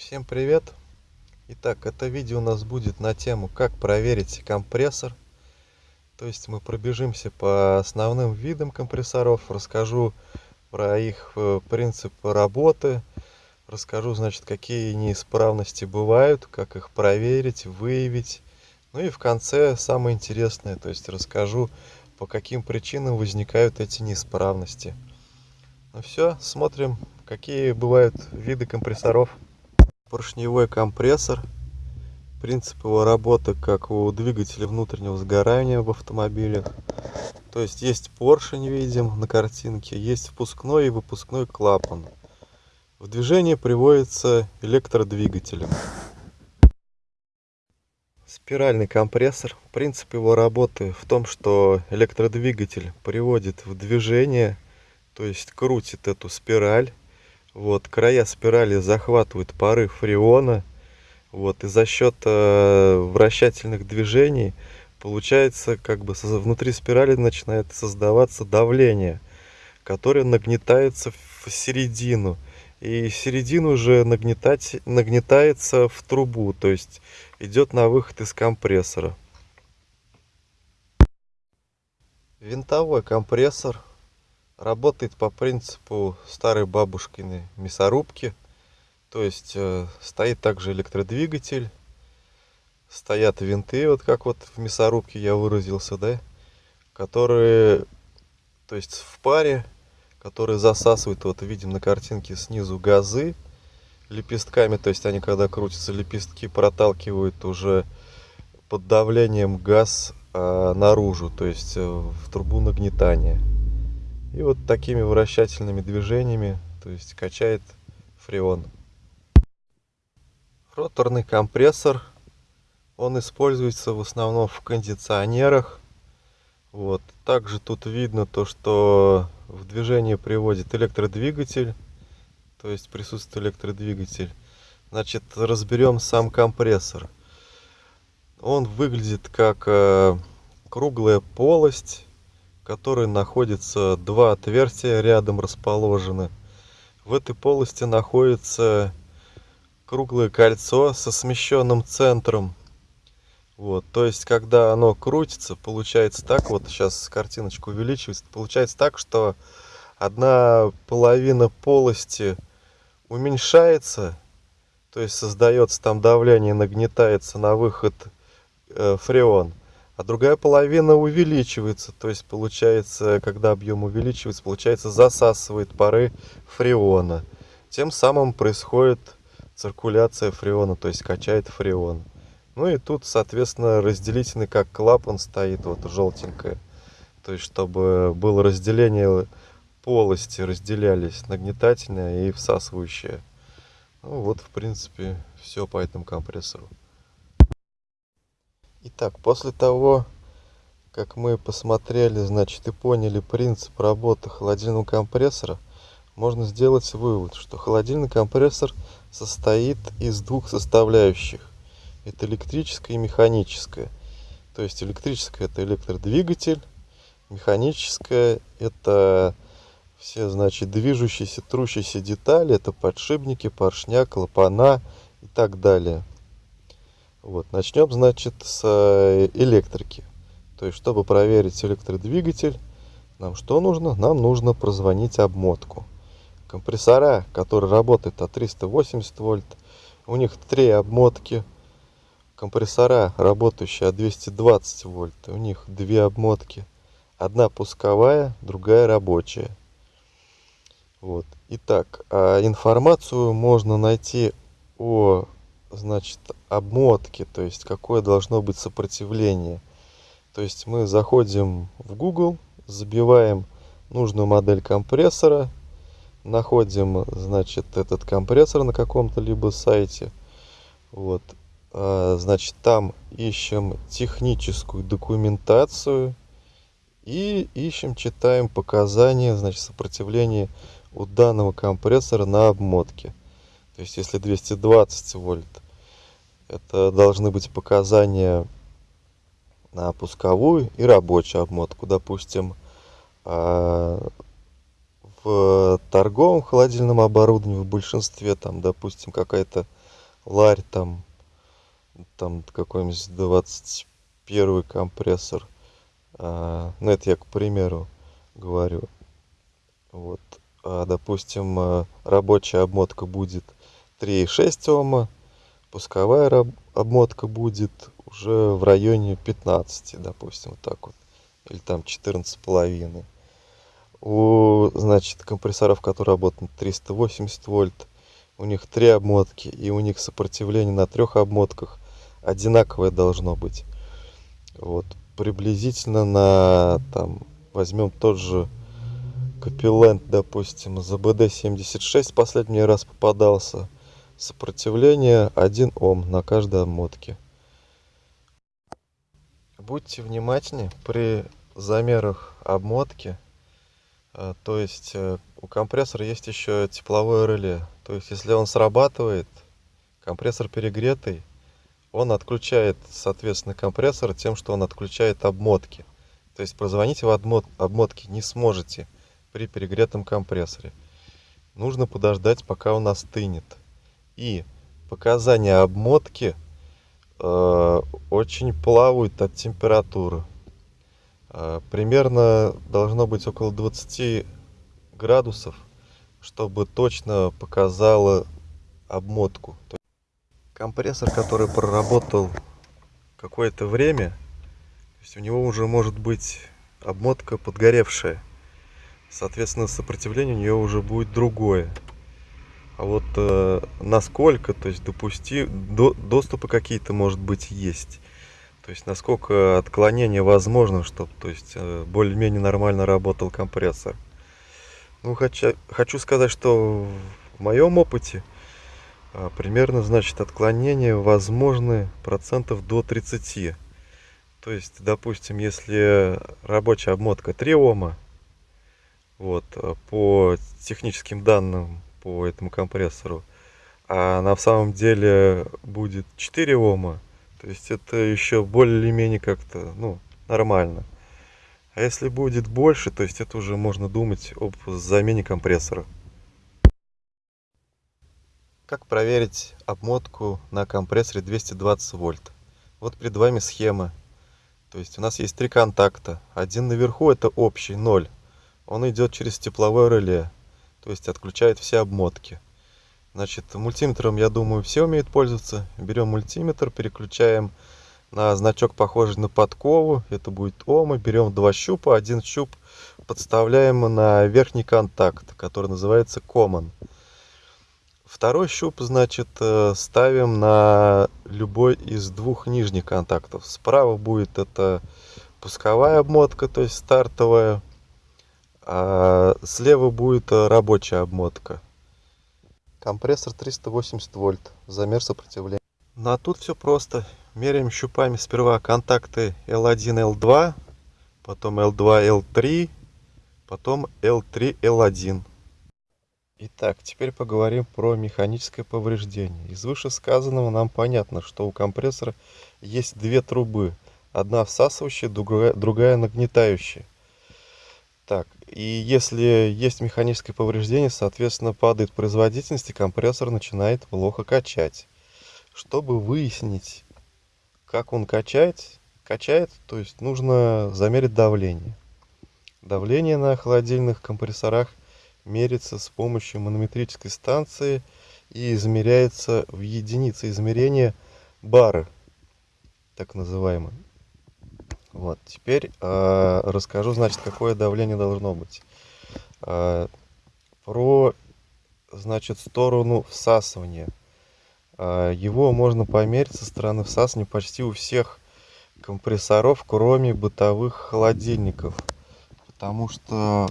Всем привет! Итак, это видео у нас будет на тему, как проверить компрессор. То есть мы пробежимся по основным видам компрессоров, расскажу про их э, принцип работы, расскажу, значит, какие неисправности бывают, как их проверить, выявить. Ну и в конце самое интересное, то есть расскажу, по каким причинам возникают эти неисправности. Ну все, смотрим, какие бывают виды компрессоров поршневой компрессор. Принцип его работы, как у двигателя внутреннего сгорания в автомобилях. То есть есть поршень, видим на картинке, есть впускной и выпускной клапан. В движение приводится электродвигателем. Спиральный компрессор. Принцип его работы в том, что электродвигатель приводит в движение, то есть крутит эту спираль вот, края спирали захватывают пары фреона. Вот, и за счет э, вращательных движений получается, как бы внутри спирали начинает создаваться давление, которое нагнетается в середину. И середину уже нагнетать, нагнетается в трубу, то есть идет на выход из компрессора. Винтовой компрессор работает по принципу старой бабушкиной мясорубки. То есть э, стоит также электродвигатель, стоят винты, вот как вот в мясорубке я выразился, да, которые, то есть в паре, которые засасывают, вот видим на картинке снизу газы лепестками, то есть они когда крутятся, лепестки проталкивают уже под давлением газ а, наружу, то есть э, в трубу нагнетания. И вот такими вращательными движениями, то есть качает фреон. Роторный компрессор, он используется в основном в кондиционерах. Вот. Также тут видно то, что в движение приводит электродвигатель, то есть присутствует электродвигатель. Значит, разберем сам компрессор. Он выглядит как э, круглая полость которой находится два отверстия рядом расположены. В этой полости находится круглое кольцо со смещенным центром. Вот, то есть, когда оно крутится, получается так, вот сейчас картиночку увеличивается, получается так, что одна половина полости уменьшается, то есть создается там давление, нагнетается на выход э, фреон а другая половина увеличивается. То есть получается, когда объем увеличивается, получается засасывает пары фреона. Тем самым происходит циркуляция фреона, то есть качает фреон. Ну и тут, соответственно, разделительный как клапан стоит, вот желтенькое. То есть, чтобы было разделение полости, разделялись нагнетательная и всасывающая. Ну вот, в принципе, все по этому компрессору. Итак, после того, как мы посмотрели, значит, и поняли принцип работы холодильного компрессора, можно сделать вывод, что холодильный компрессор состоит из двух составляющих. Это электрическая и механическая. То есть электрическая это электродвигатель, механическая это все, значит, движущиеся, трущиеся детали, это подшипники, поршня, клапана и так далее. Вот, начнем, значит, с э, электрики. То есть, чтобы проверить электродвигатель, нам что нужно? Нам нужно прозвонить обмотку. Компрессора, которые работают от 380 вольт, у них три обмотки. Компрессора, работающие от 220 вольт, у них две обмотки. Одна пусковая, другая рабочая. Вот. Итак, а информацию можно найти о значит, обмотки, то есть какое должно быть сопротивление. То есть мы заходим в Google, забиваем нужную модель компрессора, находим, значит, этот компрессор на каком-то либо сайте. Вот. А, значит, там ищем техническую документацию и ищем, читаем показания, значит, сопротивления у данного компрессора на обмотке. То есть, если 220 вольт, это должны быть показания на пусковую и рабочую обмотку. Допустим, а, в торговом холодильном оборудовании в большинстве, там, допустим, какая-то ларь там там какой-нибудь 21 компрессор. А, ну это я к примеру говорю. Вот. А, допустим рабочая обмотка будет 3,6 Ома. Пусковая обмотка будет уже в районе 15 допустим вот так вот. Или там 14 половиной. У значит компрессоров которые работают 380 вольт у них три обмотки и у них сопротивление на трех обмотках одинаковое должно быть. Вот приблизительно на там возьмем тот же капилент допустим забд 76 последний раз попадался сопротивление 1 ом на каждой обмотке будьте внимательнее при замерах обмотки. А, то есть э, у компрессора есть еще тепловое реле. То есть если он срабатывает компрессор перегретый он отключает соответственно компрессор тем что он отключает обмотки. То есть позвонить в обмот обмотки не сможете при перегретом компрессоре. Нужно подождать пока он остынет и показания обмотки э, очень плавают от температуры. Э, примерно должно быть около 20 градусов чтобы точно показала обмотку. Компрессор который проработал какое-то время то есть у него уже может быть обмотка подгоревшая. Соответственно сопротивление у нее уже будет другое а вот э, насколько то есть допусти до, доступы какие-то может быть есть? То есть насколько отклонение возможно чтобы то есть э, более-менее нормально работал компрессор? Ну хочу хочу сказать что в моем опыте а, примерно значит отклонения возможны процентов до 30 то есть допустим если рабочая обмотка 3 ома вот а, по техническим данным по этому компрессору а на самом деле будет 4 ома то есть это еще более-менее как-то ну нормально а если будет больше то есть это уже можно думать об замене компрессора как проверить обмотку на компрессоре 220 вольт? Вот перед вами схема. То есть у нас есть три контакта. Один наверху это общий, 0. Он идет через тепловое реле. То есть отключает все обмотки. Значит, мультиметром, я думаю, все умеют пользоваться. Берем мультиметр, переключаем на значок, похожий на подкову. Это будет Ома. Берем два щупа. Один щуп подставляем на верхний контакт, который называется Common. Второй щуп, значит, э, ставим на любой из двух нижних контактов. Справа будет это пусковая обмотка, то есть стартовая. А слева будет э, рабочая обмотка. Компрессор 380 вольт, замер сопротивления. Ну а тут все просто. Меряем щупами сперва контакты L1, L2, потом L2, L3, потом L3, L1. Итак, теперь поговорим про механическое повреждение. Из вышесказанного нам понятно, что у компрессора есть две трубы. Одна всасывающая, другая, другая нагнетающая. Так, и если есть механическое повреждение, соответственно, падает производительность, и компрессор начинает плохо качать. Чтобы выяснить, как он качает, качает, то есть нужно замерить давление. Давление на холодильных компрессорах мерится с помощью манометрической станции и измеряется в единице измерения бары, так называемые. Вот, теперь э, расскажу, значит, какое давление должно быть. Э, про, значит, сторону всасывания. Э, его можно померить со стороны всасывания почти у всех компрессоров, кроме бытовых холодильников. Потому что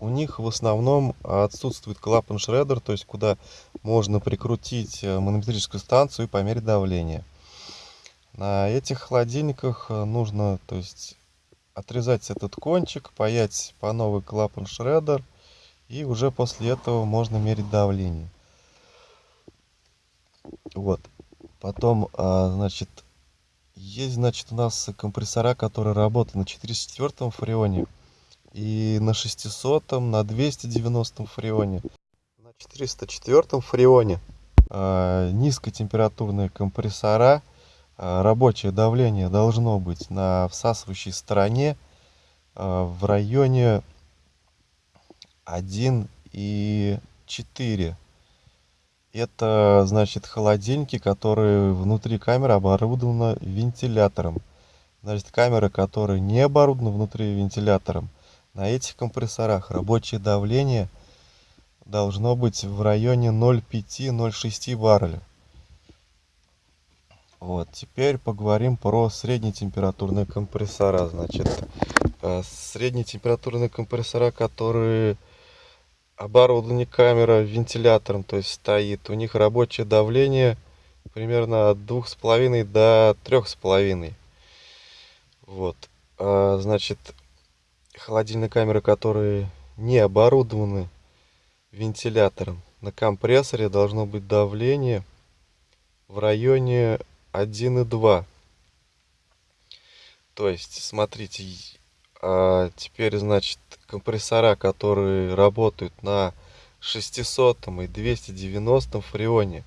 у них в основном отсутствует клапан шредер, то есть куда можно прикрутить э, манометрическую станцию и померить давление. На этих холодильниках э, нужно то есть, отрезать этот кончик, паять по новый клапан шредер, и уже после этого можно мерить давление. Вот. Потом, а, значит, есть, значит, у нас компрессора, которые работают на 404 фреоне и на 600 на 290 фреоне на 404 фреоне э, низкотемпературные компрессора, рабочее давление должно быть на всасывающей стороне в районе 1 и 4. Это значит холодильники, которые внутри камеры оборудованы вентилятором. Значит, камеры, которые не оборудованы внутри вентилятором, на этих компрессорах рабочее давление должно быть в районе 0,5-0,6 барреля. Вот, теперь поговорим про среднетемпературные компрессора. Значит, э, среднетемпературные компрессора, которые оборудованы камера вентилятором, то есть стоит, у них рабочее давление примерно от 2,5 до 3,5. Вот. А, значит, холодильные камеры, которые не оборудованы вентилятором, на компрессоре должно быть давление в районе 1,2. То есть, смотрите, а теперь, значит, компрессора, которые работают на 600 и 290 фреоне,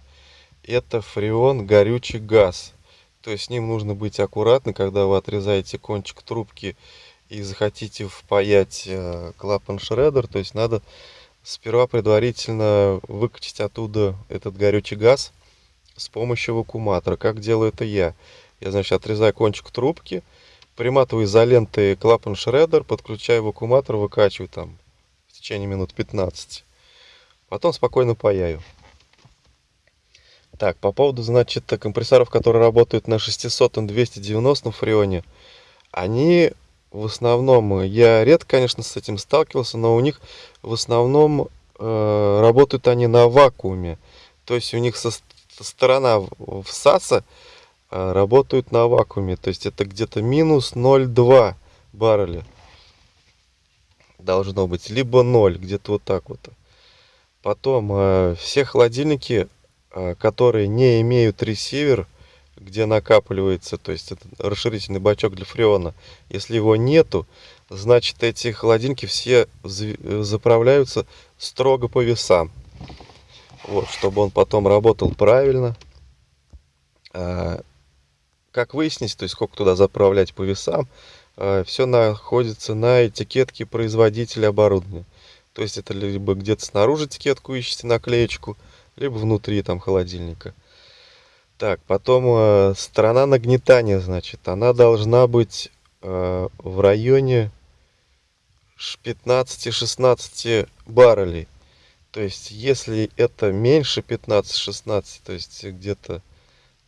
это фреон горючий газ. То есть с ним нужно быть аккуратно, когда вы отрезаете кончик трубки и захотите впаять э, клапан шредер, то есть надо сперва предварительно выкачать оттуда этот горючий газ с помощью вакууматора. Как делаю это я? Я, значит, отрезаю кончик трубки, приматываю изолентой клапан шредер, подключаю вакууматор, выкачиваю там в течение минут 15. Потом спокойно паяю. Так, по поводу, значит, компрессоров, которые работают на 600-290 фреоне, они в основном, я редко, конечно, с этим сталкивался, но у них в основном э, работают они на вакууме. То есть у них со, сторона всаса а, работают на вакууме. То есть это где-то минус 0,2 барреля должно быть. Либо 0, где-то вот так вот. Потом а, все холодильники, а, которые не имеют ресивер, где накапливается, то есть это расширительный бачок для фреона. Если его нету, значит эти холодильники все заправляются строго по весам. Вот, чтобы он потом работал правильно как выяснить, то есть сколько туда заправлять по весам, э, все находится на этикетке производителя оборудования. То есть это либо где-то снаружи этикетку ищете, наклеечку, либо внутри там холодильника. Так, потом э, сторона нагнетания, значит, она должна быть э, в районе 15-16 баррелей. То есть, если это меньше 15-16, то есть где-то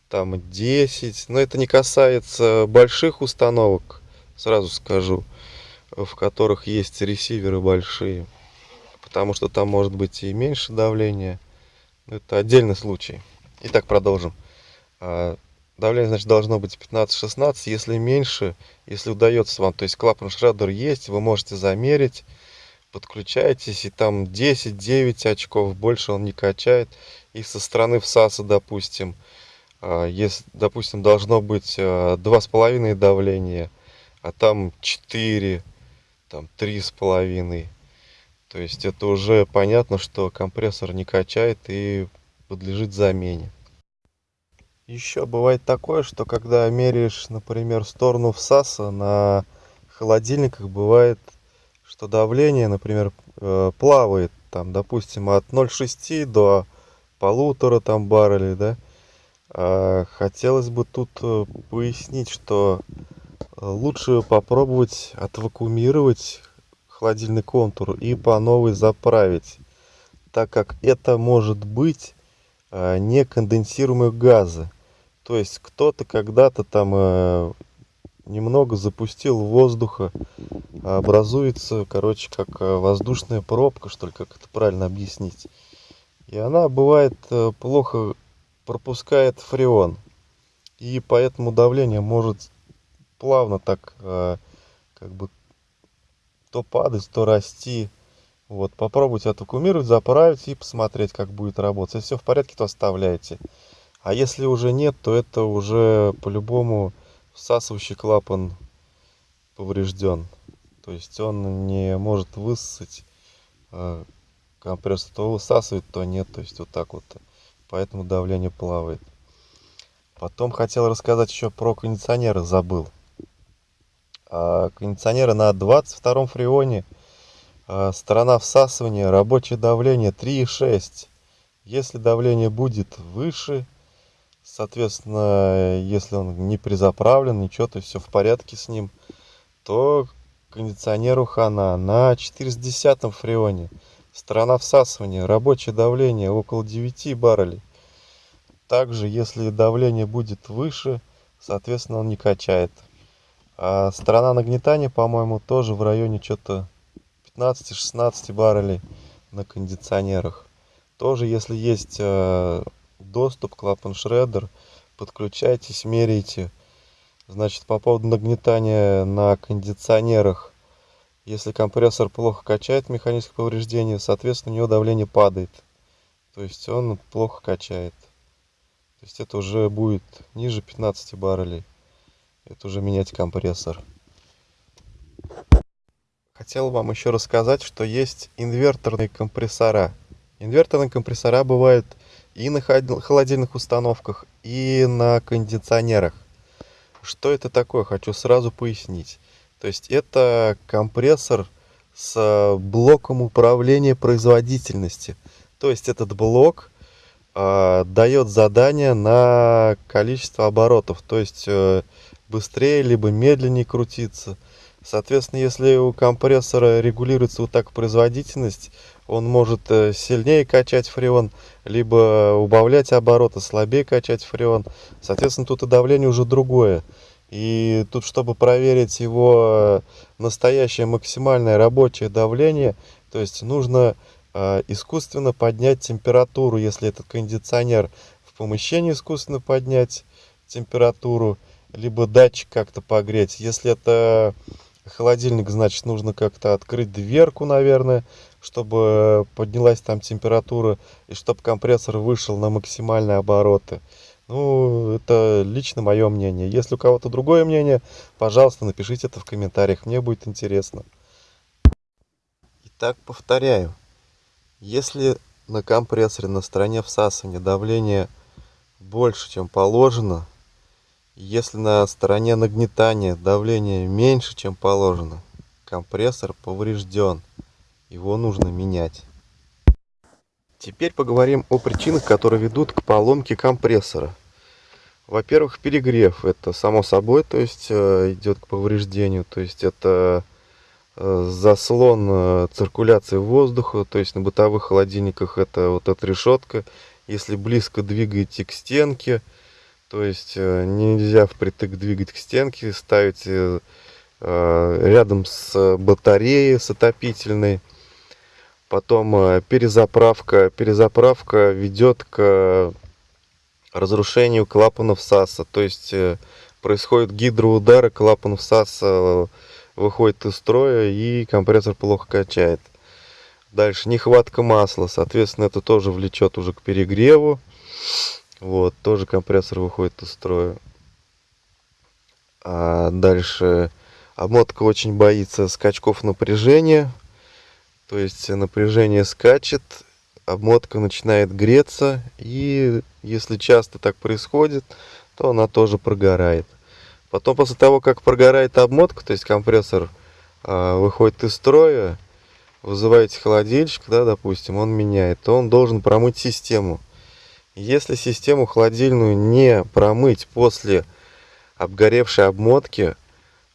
там 10. Но это не касается больших установок, сразу скажу, в которых есть ресиверы большие. Потому что там может быть и меньше давления. Это отдельный случай. Итак, продолжим. А, давление, значит, должно быть 15-16. Если меньше, если удается вам, то есть клапан шредер есть, вы можете замерить, подключаетесь, и там 10-9 очков, больше он не качает. И со стороны всаса, допустим, а, если, допустим, должно быть а, два с половиной давления, а там 4, там три с половиной, то есть это уже понятно, что компрессор не качает и подлежит замене. Еще бывает такое, что когда меряешь, например, сторону всаса на холодильниках, бывает, что давление, например, э, плавает, там, допустим, от 0,6 до полутора там баррелей, да, а, хотелось бы тут э, пояснить, что э, лучше попробовать отвакуумировать холодильный контур и по новой заправить, так как это может быть э, не конденсируемые газы. То есть кто-то когда-то там немного запустил воздуха, образуется, короче, как воздушная пробка, что ли, как это правильно объяснить. И она бывает плохо пропускает фреон. И поэтому давление может плавно так э, как бы то падать, то расти. Вот, попробуйте отвакуумировать, заправить и посмотреть, как будет работать. Если все в порядке, то оставляйте. А если уже нет, то это уже по-любому всасывающий клапан поврежден. То есть он не может высосать э, компрессор. То высасывает, то нет. То есть вот так вот поэтому давление плавает. Потом хотел рассказать еще про кондиционеры, забыл. А, кондиционеры на 22 фреоне, а, сторона всасывания, рабочее давление 3,6. Если давление будет выше, соответственно, если он не призаправлен, ничего, то все в порядке с ним, то кондиционеру хана на 410 фреоне. Сторона всасывания, рабочее давление около 9 баррелей. Также, если давление будет выше, соответственно, он не качает. А сторона нагнетания, по-моему, тоже в районе что-то 15-16 баррелей на кондиционерах. Тоже, если есть э, доступ, клапан шреддер, подключайтесь, меряйте. Значит, по поводу нагнетания на кондиционерах. Если компрессор плохо качает механическое повреждение, соответственно, у него давление падает. То есть он плохо качает. То есть это уже будет ниже 15 баррелей. Это уже менять компрессор. Хотел вам еще рассказать, что есть инверторные компрессора. Инверторные компрессора бывают и на холодильных установках, и на кондиционерах. Что это такое, хочу сразу пояснить. То есть это компрессор с блоком управления производительности. То есть этот блок э, дает задание на количество оборотов. То есть э, быстрее либо медленнее крутиться. Соответственно, если у компрессора регулируется вот так производительность, он может э, сильнее качать фреон, либо убавлять обороты, слабее качать фреон. Соответственно, тут и давление уже другое. И тут, чтобы проверить его настоящее максимальное рабочее давление, то есть нужно э, искусственно поднять температуру, если этот кондиционер в помещении искусственно поднять температуру, либо датчик как-то погреть. Если это холодильник, значит, нужно как-то открыть дверку, наверное, чтобы поднялась там температура и чтобы компрессор вышел на максимальные обороты. Ну, это лично мое мнение. Если у кого-то другое мнение, пожалуйста, напишите это в комментариях, мне будет интересно. Итак, повторяю. Если на компрессоре на стороне всасывания давление больше, чем положено, если на стороне нагнетания давление меньше, чем положено, компрессор поврежден. Его нужно менять. Теперь поговорим о причинах, которые ведут к поломке компрессора. Во-первых, перегрев. Это само собой, то есть э, идет к повреждению. То есть это э, заслон э, циркуляции воздуха. То есть на бытовых холодильниках это вот эта решетка. Если близко двигаете к стенке, то есть нельзя впритык двигать к стенке, ставить э, рядом с батареей, с отопительной. Потом э, перезаправка. Перезаправка ведет к разрушению клапанов САСа. То есть происходит гидроудары, клапанов САСа выходит из строя и компрессор плохо качает. Дальше нехватка масла, соответственно, это тоже влечет уже к перегреву. Вот, тоже компрессор выходит из строя. А дальше обмотка очень боится скачков напряжения. То есть напряжение скачет, обмотка начинает греться. И если часто так происходит, то она тоже прогорает. Потом после того, как прогорает обмотка, то есть компрессор а, выходит из строя, вызываете холодильщик, да, допустим, он меняет, то он должен промыть систему. Если систему холодильную не промыть после обгоревшей обмотки,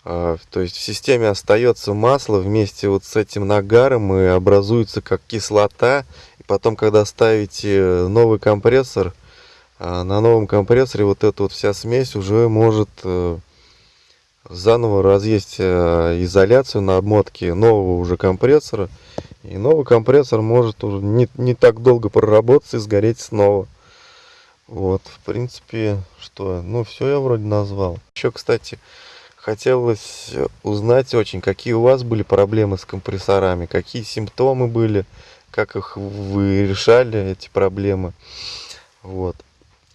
то есть в системе остается масло вместе вот с этим нагаром и образуется как кислота. И потом, когда ставите новый компрессор, а, на новом компрессоре вот эта вот вся смесь уже может э, заново разъесть э, изоляцию на обмотке нового уже компрессора. И новый компрессор может уже не, не так долго проработать и сгореть снова. Вот, в принципе, что, ну, все я вроде назвал. Еще, кстати, хотелось узнать очень, какие у вас были проблемы с компрессорами, какие симптомы были, как их вы решали, эти проблемы. Вот.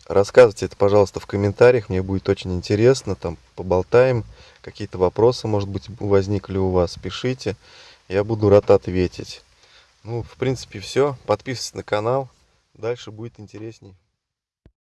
Рассказывайте это, пожалуйста, в комментариях, мне будет очень интересно, там поболтаем, какие-то вопросы, может быть, возникли у вас, пишите, я буду рад ответить. Ну, в принципе, все. Подписывайтесь на канал, дальше будет интересней.